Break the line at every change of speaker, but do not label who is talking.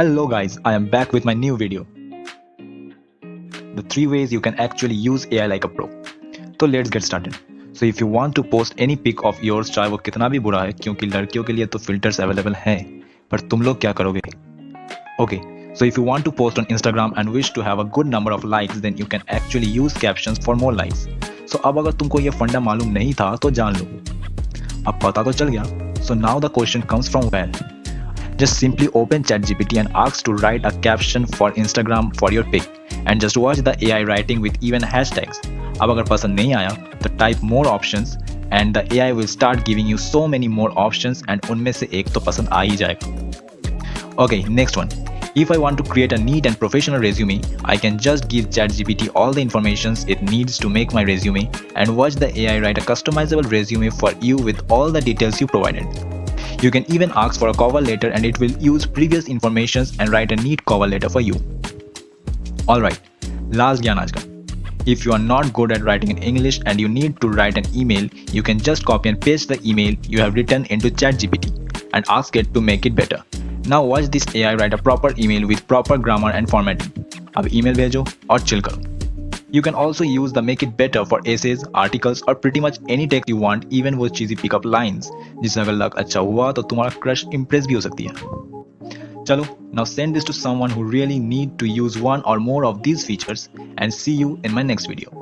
Hello guys, I am back with my new video. The three ways you can actually use AI like a pro. तो let's get started. So if you want to post any pic of yours चाहे वो कितना भी बुरा है क्योंकि लड़कियों के लिए तो filters available हैं पर तुम लोग क्या करोगे Okay, so if you want to post on Instagram and wish to have a good number of likes then you can actually use captions for more likes. So अब अगर तुमको ये फंडा मालूम नहीं था तो जान लो अब पता तो चल गया So now the question comes from where? Just simply open ChatGPT and ask to write a caption for Instagram for your pic and just watch the AI writing with even hashtags. अब अगर पसंद नहीं आया तो type more options and the AI will start giving you so many more options and उनमें से एक तो पसंद आ ही जाएगा. Okay, next one. If I want to create a neat and professional resume, I can just give ChatGPT all the informations it needs to make my resume and watch the AI write a customizable resume for you with all the details you provided. You can even ask for a cover letter and it will use previous informations and write a neat cover letter for you. Alright, last gyan aaj ka. If you are not good at writing in English and you need to write an email, you can just copy and paste the email you have written into ChatGPT and ask it to make it better. Now watch this AI write a proper email with proper grammar and formatting. अब email भेजो और chill करो. You can also use the make it better for essays, articles or pretty much any text you want even वो cheesy pick up lines जिससे अगर लग अच्छा हुआ तो तुम्हारा crush impress भी हो सकती है चलो now send this to someone who really need to use one or more of these features and see you in my next video